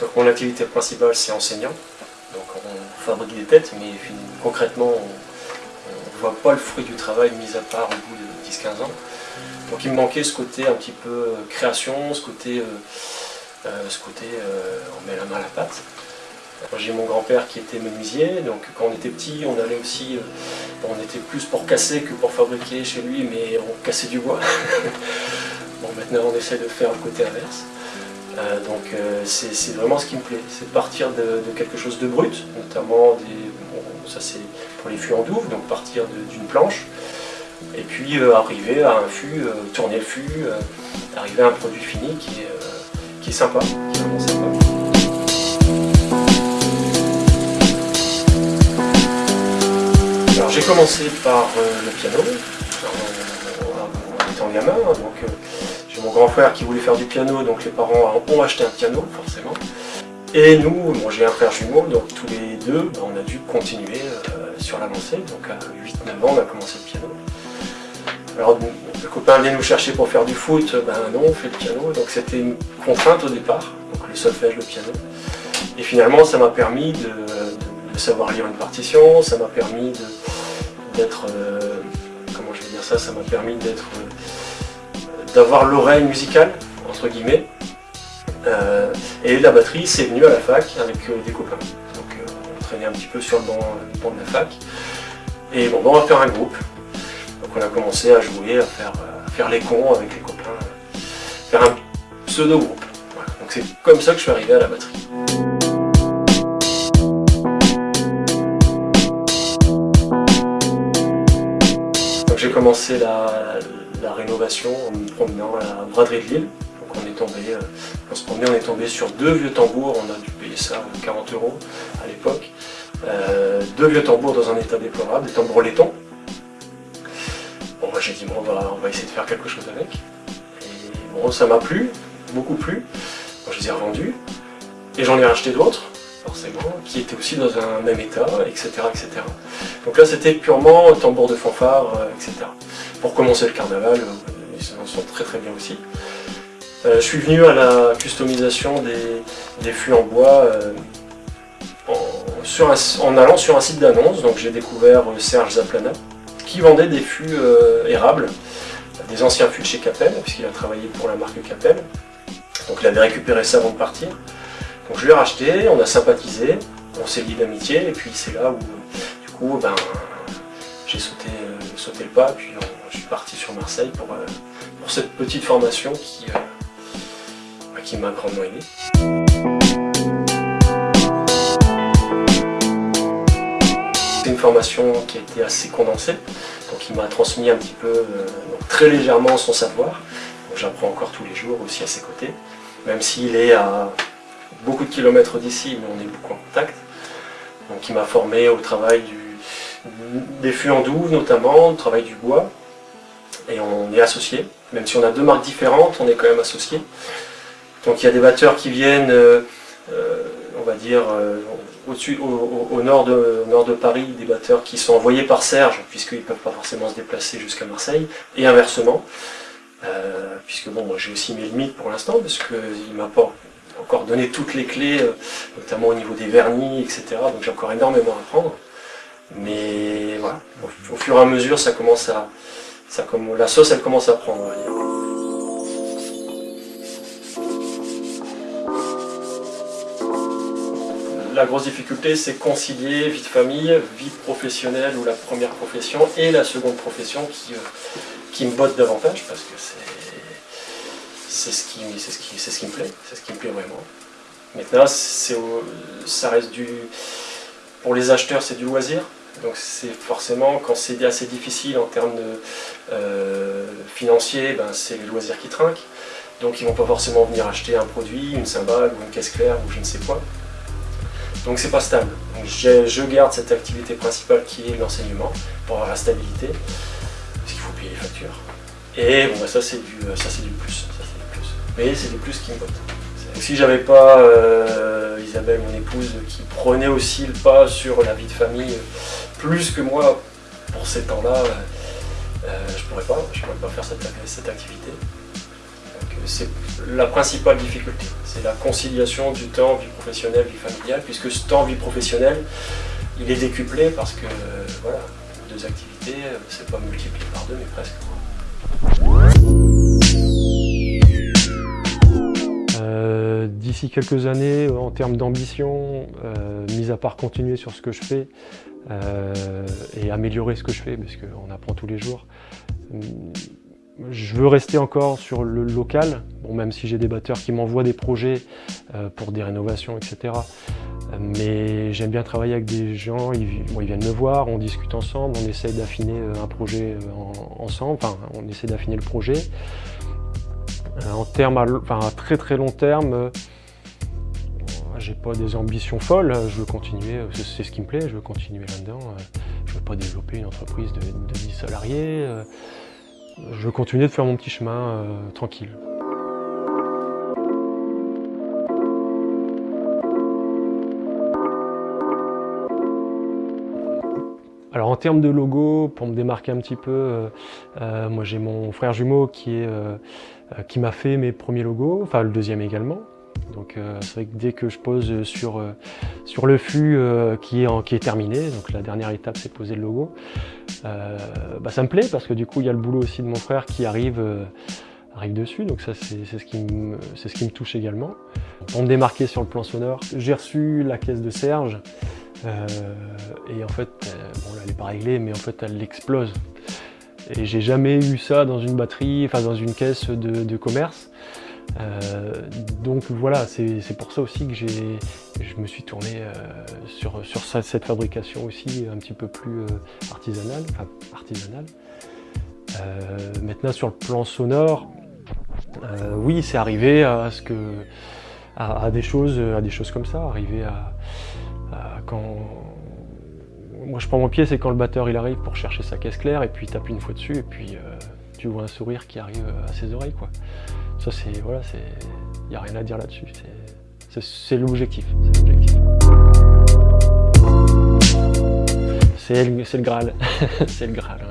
Donc mon activité principale c'est enseignant, donc on fabrique des têtes, mais concrètement on ne voit pas le fruit du travail mis à part au bout de 10-15 ans. Donc il me manquait ce côté un petit peu création, ce côté, ce côté on met la main à la pâte. J'ai mon grand-père qui était menuisier, donc quand on était petit, on allait aussi, euh, on était plus pour casser que pour fabriquer chez lui, mais on cassait du bois. bon, maintenant on essaie de faire le côté inverse. Euh, donc euh, c'est vraiment ce qui me plaît, c'est de partir de, quelque chose de brut, notamment des, ça c'est pour les fûts en douve, donc partir d'une planche, et puis arriver à un fût, tourner le fût, arriver à un produit fini qui est, sympa, qui est vraiment sympa. j'ai commencé par euh, le piano, en, étant gamin. Donc mon grand frère qui voulait faire du piano, donc les parents ont acheté un piano, forcément. Et nous, j'ai un frère jumeau, donc tous les deux, ben, on a dû continuer euh, sur la lancée. Donc à 8-9 ans, on a commencé le piano. Alors le copain venait nous chercher pour faire du foot, ben non, on fait le piano. Donc c'était une contrainte au départ, donc le solfège, le piano. Et finalement, ça m'a permis de, savoir lire une partition, ça m'a permis d'être, euh, comment je vais dire ça, ça m'a permis d'être, euh, d'avoir l'oreille musicale, entre guillemets, euh, et la batterie, c'est venu à la fac avec des copains. Donc on traînait un petit peu sur le banc, de la fac. Et bon, on va faire un groupe. Donc on a commencé à jouer, à faire, faire les cons avec les copains, faire un pseudo-groupe. Donc c'est comme ça que je suis arrivé à la batterie. j'ai commencé la, rénovation en me promenant à la braderie de Lille. Donc on est tombé, euh, on se promenait, on est tombé sur deux vieux tambours, on a dû payer ça 40 euros à l'époque. Euh, deux vieux tambours dans un état déplorable, des tambours laiton. Bon, moi j'ai dit, bon, on va, on va essayer de faire quelque chose avec. Et bon, ça m'a plu, beaucoup plu. je les ai revendus. Et j'en ai racheté d'autres forcément, qui était aussi dans un même état, etc. etc. Donc là c'était purement tambour de fanfare, euh, etc. Pour commencer le carnaval, euh, ils s'en sont très très bien aussi. Euh, je suis venu à la customisation des, fûts en bois en, allant sur un site d'annonce, donc j'ai découvert Serge Zaplana, qui vendait des fûts érables, des anciens fûts de chez Capel, puisqu'il a travaillé pour la marque Capel. Donc il avait récupéré ça avant de partir. Donc je l'ai racheté, on a sympathisé, on s'est lié d'amitié, et puis c'est là où, du coup, ben, j'ai sauté, euh, sauté, le pas, puis je suis parti sur Marseille pour, euh, pour cette petite formation qui, euh, ben, qui m'a grandement aidé. C'est une formation qui a été assez condensée, donc il m'a transmis un petit peu, très légèrement son savoir. J'apprends encore tous les jours aussi à ses côtés, même s'il est à beaucoup de kilomètres d'ici, mais on est beaucoup en contact. Donc il m'a formé au travail des fûts en douve notamment, au travail du bois. Et on est associés, même si on a deux marques différentes, on est quand même associés. Donc il y a des batteurs qui viennent, euh, euh, on va dire, euh, au-dessus, au, nord de, Paris, des batteurs qui sont envoyés par Serge, puisqu'ils ne peuvent pas forcément se déplacer jusqu'à Marseille, et inversement. puisque bon, j'ai aussi mes limites pour l'instant, parce qu'il m'apporte encore donné toutes les clés, notamment au niveau des vernis, etc. Donc j'ai encore énormément à apprendre. Mais voilà, au, fur et à mesure, ça commence à, la sauce, elle commence à prendre. La grosse difficulté, c'est concilier vie de famille, vie professionnelle ou la première profession et la seconde profession qui, euh, qui me botte davantage parce que c'est ce, qui, ce, ce qui me plaît, c'est ce qui me plaît vraiment. Maintenant, ça reste du... Pour les acheteurs, c'est du loisir. Donc c'est forcément, quand c'est assez difficile en termes euh, financiers, ben, c'est les loisirs qui trinquent. Donc ils ne vont pas forcément venir acheter un produit, une cymbale ou une caisse claire ou je ne sais quoi. Donc c'est pas stable. Donc, je garde cette activité principale qui est l'enseignement pour avoir la stabilité, parce qu'il faut payer les factures. Et bon, ben, ça c'est du, du plus mais c'est des plus qui me bottent. Si j'avais pas euh, Isabelle, mon épouse, qui prenait aussi le pas sur la vie de famille, plus que moi pour ces temps-là, euh, je pourrais pas, je pourrais pas faire cette, activité. Donc c'est la principale difficulté. C'est la conciliation du temps vie professionnelle, vie familiale, puisque ce temps vie professionnelle, il est décuplé parce que voilà, deux activités, c'est pas multiplié par deux, mais presque. D'ici quelques années, en termes d'ambition, euh, mis à part continuer sur ce que je fais euh, et améliorer ce que je fais, parce qu'on apprend tous les jours, je veux rester encore sur le local, bon, même si j'ai des batteurs qui m'envoient des projets pour des rénovations, etc. Mais j'aime bien travailler avec des gens, ils, viennent me voir, on discute ensemble, on essaye d'affiner un projet ensemble, enfin on essaie d'affiner le projet. Euh, en termes à, très très long terme, euh, j'ai pas des ambitions folles, je veux continuer, euh, c'est ce qui me plaît, je veux continuer là-dedans. Je veux pas développer une entreprise de, 10 salariés. Je veux continuer de faire mon petit chemin tranquille. Alors en termes de logo, pour me démarquer un petit peu, moi j'ai mon frère jumeau qui euh, qui m'a fait mes premiers logos, enfin le deuxième également. Donc euh, c'est vrai que dès que je pose sur, euh, sur le flux qui, est qui est terminé, donc la dernière étape c'est poser le logo, bah, ça me plaît parce que du coup il y a le boulot aussi de mon frère qui arrive, arrive dessus, donc ça c'est ce, qui me, ce qui me touche également. Pour me démarquer sur le plan sonore, j'ai reçu la caisse de Serge, et en fait, bon là elle n'est pas réglée, mais en fait elle explose. Et j'ai jamais eu ça dans une batterie, enfin dans une caisse de, commerce. Euh, donc voilà, c'est pour ça aussi que je me suis tourné euh, sur, sur, cette fabrication aussi un petit peu plus euh, artisanale. Artisanale. maintenant sur le plan sonore, oui c'est arrivé à ce que à, des choses, à des choses comme ça, arriver à quand moi je prends mon pied, c'est quand le batteur il arrive pour chercher sa caisse claire et puis il tape une fois dessus et puis tu vois un sourire qui arrive à ses oreilles quoi. Ça c'est voilà, c'est il n'y a rien à dire là-dessus. C'est l'objectif. C'est le Graal. c'est le Graal.